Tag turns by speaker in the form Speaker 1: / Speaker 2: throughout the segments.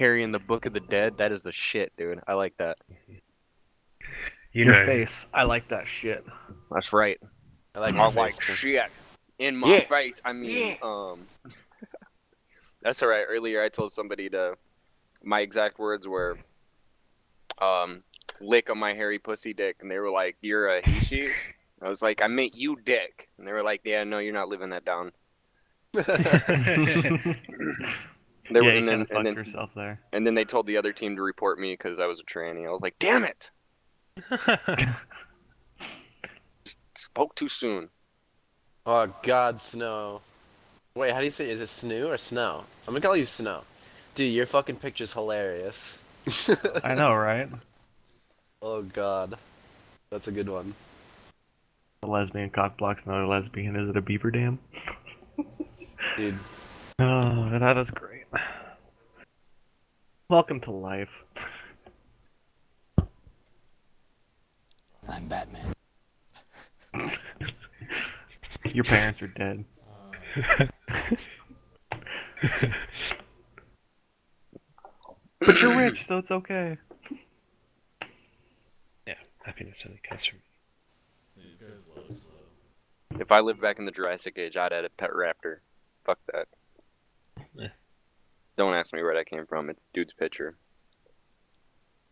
Speaker 1: carrying the Book of the Dead. That is the shit, dude. I like that.
Speaker 2: You
Speaker 3: Your
Speaker 2: know,
Speaker 3: face. I like that shit.
Speaker 1: That's right.
Speaker 4: I like
Speaker 1: I
Speaker 4: my
Speaker 1: like shit in my
Speaker 4: Yeah.
Speaker 1: face. I mean, um, that's all right. Earlier, I told somebody to. My exact words were, um, lick on my hairy pussy dick, and they were like, "You're a he she." I was like, "I meant you, dick," and they were like, "Yeah, no, you're not living that down." They
Speaker 3: yeah,
Speaker 1: were,
Speaker 3: you
Speaker 1: and,
Speaker 3: kind
Speaker 1: then,
Speaker 3: of fucked
Speaker 1: then,
Speaker 3: yourself there.
Speaker 1: and then they told the other team to report me because I was a tranny. I was like, "Damn it!" Spoke too soon.
Speaker 4: oh God, Snow. Wait, how do you say? Is it Snoo or Snow? I'm gonna call you Snow. Dude, your fucking picture's hilarious.
Speaker 3: I know, right?
Speaker 4: oh God, that's a good one.
Speaker 3: The lesbian cock blocks another lesbian. Is it a beaver dam?
Speaker 4: Dude,
Speaker 3: Oh, that is great. Welcome to life.
Speaker 5: I'm Batman.
Speaker 3: Your parents are dead. but you're rich, so it's okay.
Speaker 2: yeah, happiness only comes from. Me.
Speaker 1: If I lived back in the Jurassic Age, I'd add a pet raptor. Fuck that. Don't ask me where that came from. It's dude's picture.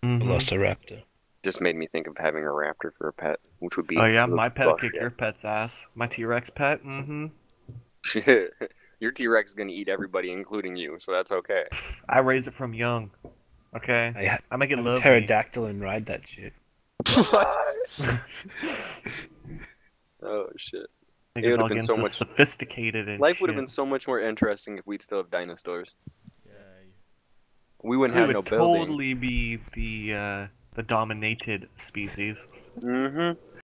Speaker 3: Mhm.
Speaker 2: Velociraptor.
Speaker 1: Just made me think of having a raptor for a pet, which would be.
Speaker 3: Oh yeah, my pet
Speaker 1: fuck,
Speaker 3: kick
Speaker 1: yeah.
Speaker 3: your pet's ass. My T-Rex pet. Mm-hmm.
Speaker 1: Your T-Rex is gonna eat everybody, including you, so that's okay.
Speaker 3: I raise it from young. Okay.
Speaker 2: I ha-
Speaker 3: I make it
Speaker 2: have a
Speaker 3: love me.
Speaker 2: pterodactyl and ride that shit. what?
Speaker 1: Oh shit.
Speaker 3: Niggas
Speaker 1: would've been so
Speaker 3: so
Speaker 1: much-
Speaker 3: sophisticated and
Speaker 1: Life would have been so much more interesting if we'd still have dinosaurs. We wouldn't
Speaker 3: We
Speaker 1: have
Speaker 3: would
Speaker 1: no building.
Speaker 3: totally be the uh, the dominated species.
Speaker 1: Mm-hmm.